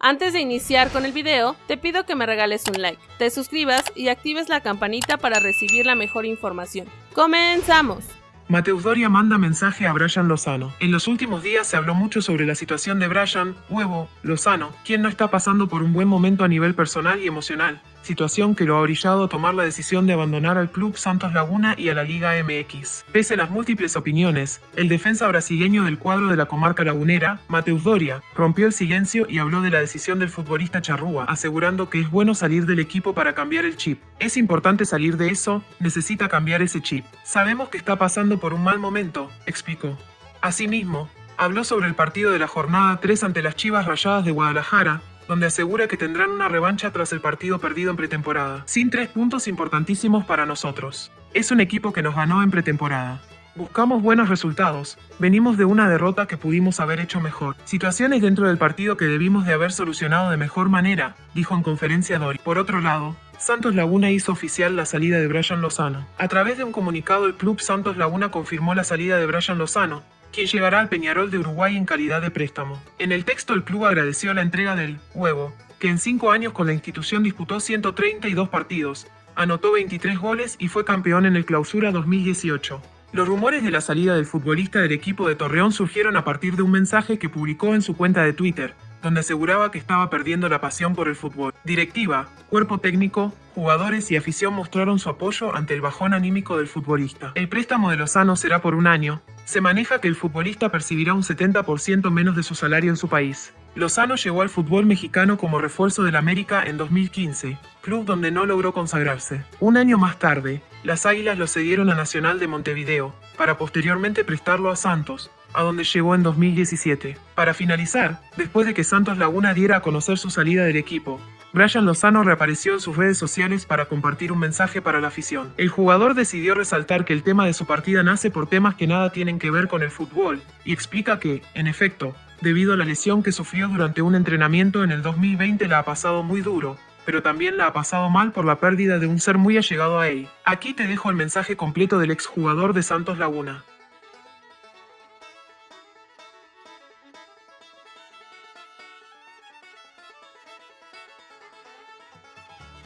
Antes de iniciar con el video, te pido que me regales un like, te suscribas y actives la campanita para recibir la mejor información. ¡Comenzamos! Mateus Doria manda mensaje a Brian Lozano. En los últimos días se habló mucho sobre la situación de Brian, huevo, Lozano, quien no está pasando por un buen momento a nivel personal y emocional, situación que lo ha orillado a tomar la decisión de abandonar al club Santos Laguna y a la Liga MX. Pese a las múltiples opiniones, el defensa brasileño del cuadro de la comarca lagunera, Mateus Doria, rompió el silencio y habló de la decisión del futbolista charrúa, asegurando que es bueno salir del equipo para cambiar el chip. Es importante salir de eso, necesita cambiar ese chip. Sabemos que está pasando por un mal momento, explicó. Asimismo, habló sobre el partido de la jornada 3 ante las Chivas Rayadas de Guadalajara, donde asegura que tendrán una revancha tras el partido perdido en pretemporada, sin tres puntos importantísimos para nosotros. Es un equipo que nos ganó en pretemporada. Buscamos buenos resultados, venimos de una derrota que pudimos haber hecho mejor. Situaciones dentro del partido que debimos de haber solucionado de mejor manera, dijo en conferencia Dori. Por otro lado, Santos Laguna hizo oficial la salida de Brian Lozano. A través de un comunicado el club Santos Laguna confirmó la salida de Brian Lozano, quien llegará al Peñarol de Uruguay en calidad de préstamo. En el texto el club agradeció la entrega del huevo, que en cinco años con la institución disputó 132 partidos, anotó 23 goles y fue campeón en el Clausura 2018. Los rumores de la salida del futbolista del equipo de Torreón surgieron a partir de un mensaje que publicó en su cuenta de Twitter, donde aseguraba que estaba perdiendo la pasión por el fútbol. Directiva, cuerpo técnico, jugadores y afición mostraron su apoyo ante el bajón anímico del futbolista. El préstamo de Lozano será por un año. Se maneja que el futbolista percibirá un 70% menos de su salario en su país. Lozano llegó al fútbol mexicano como refuerzo del América en 2015, club donde no logró consagrarse. Un año más tarde, las Águilas lo cedieron a Nacional de Montevideo, para posteriormente prestarlo a Santos, a donde llegó en 2017. Para finalizar, después de que Santos Laguna diera a conocer su salida del equipo, Brian Lozano reapareció en sus redes sociales para compartir un mensaje para la afición. El jugador decidió resaltar que el tema de su partida nace por temas que nada tienen que ver con el fútbol, y explica que, en efecto, debido a la lesión que sufrió durante un entrenamiento en el 2020 la ha pasado muy duro, pero también la ha pasado mal por la pérdida de un ser muy allegado a él. Aquí te dejo el mensaje completo del exjugador de Santos Laguna.